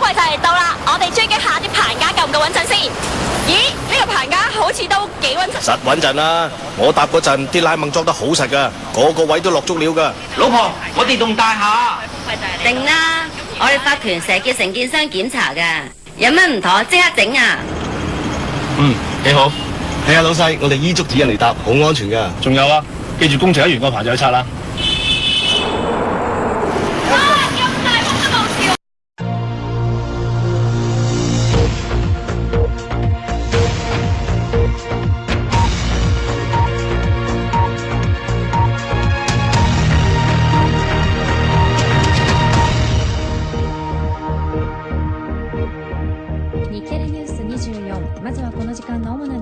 问嚟到啦，我哋追击下啲棚架够唔够稳阵先？咦，呢个棚架好似都几稳阵。实稳阵啦，我搭嗰阵啲拉掹装得好实噶，个个位都落足料噶。老婆，我哋栋大厦定啦，我哋法团成日叫承建商检查噶，有乜唔妥即刻整啊。嗯，几好。系啊，老细，我哋依足指引嚟搭，好安全噶。仲有啊，记住工程一员个棚就去拆啦。日テニュース24まずはこの時間の主な